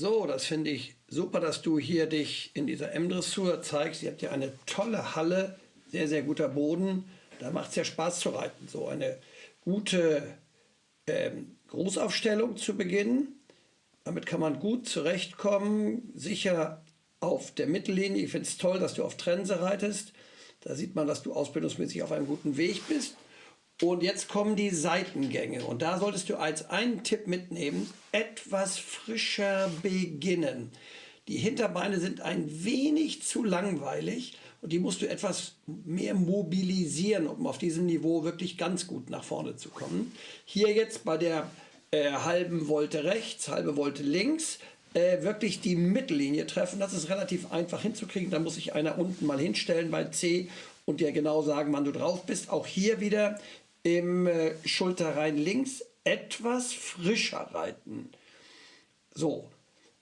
So, das finde ich super, dass du hier dich in dieser M-Dressur zeigst. Ihr habt ja eine tolle Halle, sehr, sehr guter Boden. Da macht es ja Spaß zu reiten. So eine gute ähm, Großaufstellung zu Beginn. Damit kann man gut zurechtkommen, sicher auf der Mittellinie. Ich finde es toll, dass du auf Trense reitest. Da sieht man, dass du ausbildungsmäßig auf einem guten Weg bist. Und jetzt kommen die Seitengänge. Und da solltest du als einen Tipp mitnehmen, etwas frischer beginnen. Die Hinterbeine sind ein wenig zu langweilig und die musst du etwas mehr mobilisieren, um auf diesem Niveau wirklich ganz gut nach vorne zu kommen. Hier jetzt bei der äh, halben Wolte rechts, halbe Wolte links, äh, wirklich die Mittellinie treffen. Das ist relativ einfach hinzukriegen. Da muss sich einer unten mal hinstellen bei C und dir genau sagen, wann du drauf bist. Auch hier wieder im äh, Schulterrein links etwas frischer reiten. So,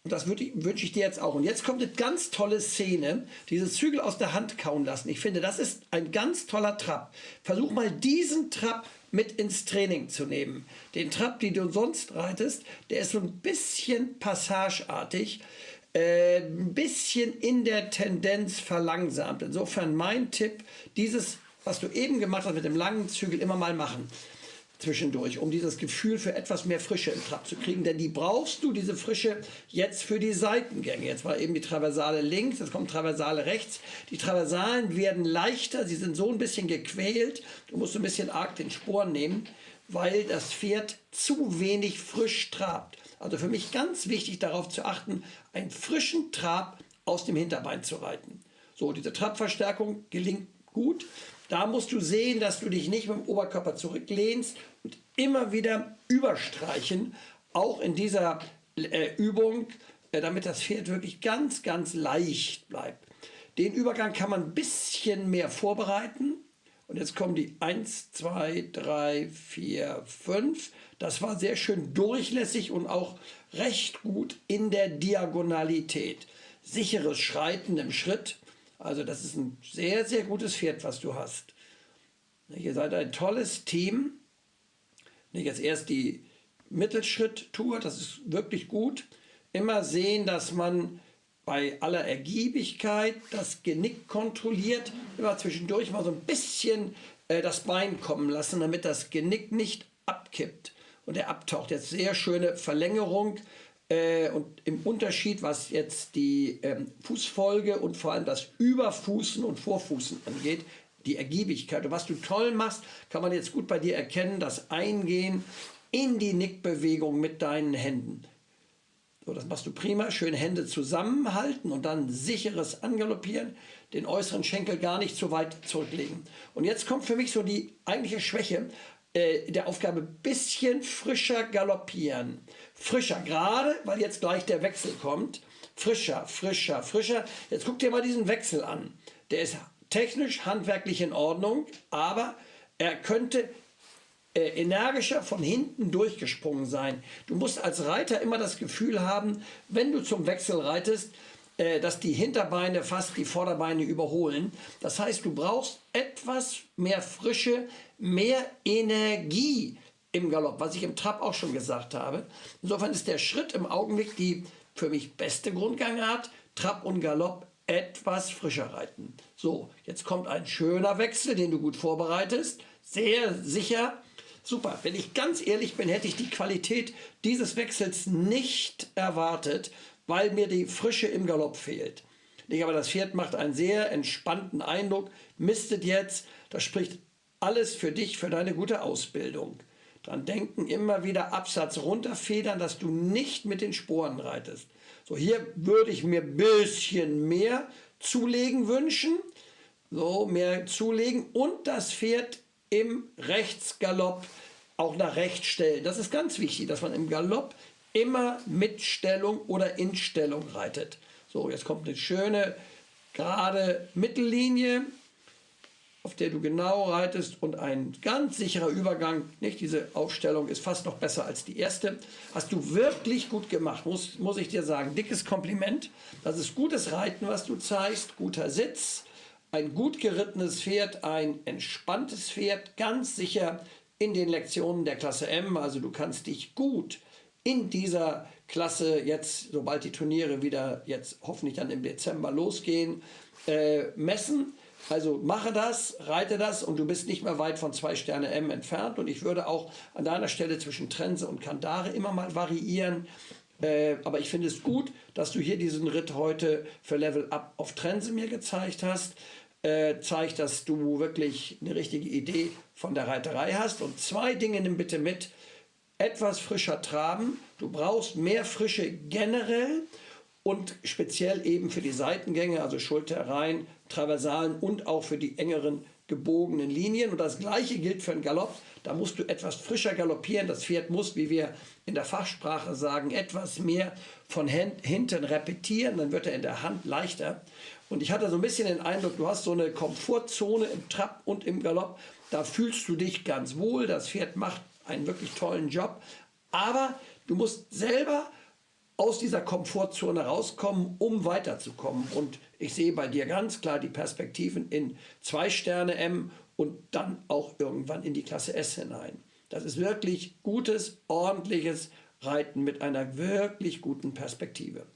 und das wünsche ich dir jetzt auch. Und jetzt kommt eine ganz tolle Szene, dieses Zügel aus der Hand kauen lassen. Ich finde, das ist ein ganz toller Trab. Versuch mal diesen Trab mit ins Training zu nehmen. Den Trab, den du sonst reitest, der ist so ein bisschen passageartig, äh, ein bisschen in der Tendenz verlangsamt. Insofern mein Tipp, dieses was du eben gemacht hast mit dem langen Zügel, immer mal machen zwischendurch, um dieses Gefühl für etwas mehr Frische im Trab zu kriegen. Denn die brauchst du, diese Frische, jetzt für die Seitengänge. Jetzt war eben die Traversale links, jetzt kommt Traversale rechts. Die Traversalen werden leichter, sie sind so ein bisschen gequält. Du musst ein bisschen arg den Sporen nehmen, weil das Pferd zu wenig frisch trabt. Also für mich ganz wichtig darauf zu achten, einen frischen Trab aus dem Hinterbein zu reiten. So, diese Trabverstärkung gelingt gut. Da musst du sehen, dass du dich nicht mit dem Oberkörper zurücklehnst und immer wieder überstreichen, auch in dieser äh, Übung, äh, damit das Pferd wirklich ganz, ganz leicht bleibt. Den Übergang kann man ein bisschen mehr vorbereiten. Und jetzt kommen die 1, 2, 3, 4, 5. Das war sehr schön durchlässig und auch recht gut in der Diagonalität. Sicheres Schreiten im Schritt also das ist ein sehr, sehr gutes Pferd, was du hast. Ihr seid ein tolles Team. Jetzt erst die Mittelschritt-Tour, das ist wirklich gut. Immer sehen, dass man bei aller Ergiebigkeit das Genick kontrolliert, immer zwischendurch mal so ein bisschen äh, das Bein kommen lassen, damit das Genick nicht abkippt und er abtaucht. Jetzt sehr schöne Verlängerung äh, und im Unterschied, was jetzt die ähm, Fußfolge und vor allem das Überfußen und Vorfußen angeht, die Ergiebigkeit. Und was du toll machst, kann man jetzt gut bei dir erkennen, das Eingehen in die Nickbewegung mit deinen Händen. So, das machst du prima. Schön Hände zusammenhalten und dann sicheres Angaloppieren. Den äußeren Schenkel gar nicht zu weit zurücklegen. Und jetzt kommt für mich so die eigentliche Schwäche äh, der Aufgabe. Bisschen frischer galoppieren frischer, gerade weil jetzt gleich der Wechsel kommt. Frischer, frischer, frischer. Jetzt guck dir mal diesen Wechsel an. Der ist technisch, handwerklich in Ordnung, aber er könnte äh, energischer von hinten durchgesprungen sein. Du musst als Reiter immer das Gefühl haben, wenn du zum Wechsel reitest, dass die Hinterbeine fast die Vorderbeine überholen. Das heißt, du brauchst etwas mehr Frische, mehr Energie im Galopp, was ich im Trab auch schon gesagt habe. Insofern ist der Schritt im Augenblick die für mich beste Grundgangart, Trab und Galopp etwas frischer reiten. So, jetzt kommt ein schöner Wechsel, den du gut vorbereitest, sehr sicher. Super, wenn ich ganz ehrlich bin, hätte ich die Qualität dieses Wechsels nicht erwartet, weil mir die Frische im Galopp fehlt. Aber das Pferd macht einen sehr entspannten Eindruck, mistet jetzt, das spricht alles für dich, für deine gute Ausbildung. Dran denken, immer wieder Absatz runterfedern, dass du nicht mit den Sporen reitest. So, hier würde ich mir ein bisschen mehr zulegen wünschen. So, mehr zulegen und das Pferd im Rechtsgalopp auch nach rechts stellen. Das ist ganz wichtig, dass man im Galopp immer mit Stellung oder in Stellung reitet. So, jetzt kommt eine schöne gerade Mittellinie auf der du genau reitest und ein ganz sicherer Übergang. Nicht? Diese Aufstellung ist fast noch besser als die erste. Hast du wirklich gut gemacht, muss, muss ich dir sagen. Dickes Kompliment. Das ist gutes Reiten, was du zeigst. Guter Sitz, ein gut gerittenes Pferd, ein entspanntes Pferd, ganz sicher in den Lektionen der Klasse M. Also du kannst dich gut in dieser Klasse jetzt, sobald die Turniere wieder jetzt hoffentlich dann im Dezember losgehen, äh, messen. Also mache das, reite das und du bist nicht mehr weit von zwei Sterne M entfernt. Und ich würde auch an deiner Stelle zwischen Trense und Kandare immer mal variieren. Äh, aber ich finde es gut, dass du hier diesen Ritt heute für Level Up auf Trense mir gezeigt hast. Äh, zeigt, dass du wirklich eine richtige Idee von der Reiterei hast. Und zwei Dinge nimm bitte mit. Etwas frischer traben. Du brauchst mehr Frische generell und speziell eben für die Seitengänge, also Schulter rein, Traversalen und auch für die engeren gebogenen Linien. Und das gleiche gilt für den Galopp. Da musst du etwas frischer galoppieren. Das Pferd muss, wie wir in der Fachsprache sagen, etwas mehr von hinten repetieren. Dann wird er in der Hand leichter. Und ich hatte so ein bisschen den Eindruck, du hast so eine Komfortzone im Trab und im Galopp. Da fühlst du dich ganz wohl. Das Pferd macht einen wirklich tollen Job. Aber du musst selber aus dieser Komfortzone rauskommen, um weiterzukommen. Und ich sehe bei dir ganz klar die Perspektiven in zwei Sterne M und dann auch irgendwann in die Klasse S hinein. Das ist wirklich gutes, ordentliches Reiten mit einer wirklich guten Perspektive.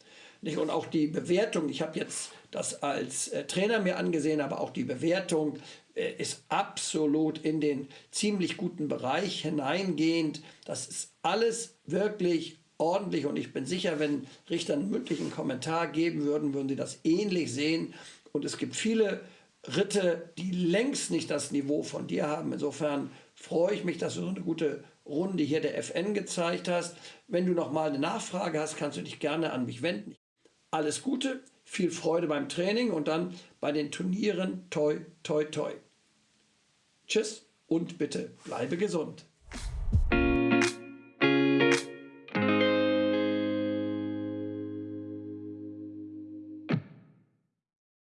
Und auch die Bewertung, ich habe jetzt das als äh, Trainer mir angesehen, aber auch die Bewertung äh, ist absolut in den ziemlich guten Bereich hineingehend. Das ist alles wirklich ordentlich und ich bin sicher, wenn Richter einen mündlichen Kommentar geben würden, würden sie das ähnlich sehen. Und es gibt viele Ritte, die längst nicht das Niveau von dir haben. Insofern freue ich mich, dass du so eine gute Runde hier der FN gezeigt hast. Wenn du noch mal eine Nachfrage hast, kannst du dich gerne an mich wenden. Alles Gute, viel Freude beim Training und dann bei den Turnieren. Toi, toi, toi. Tschüss und bitte bleibe gesund.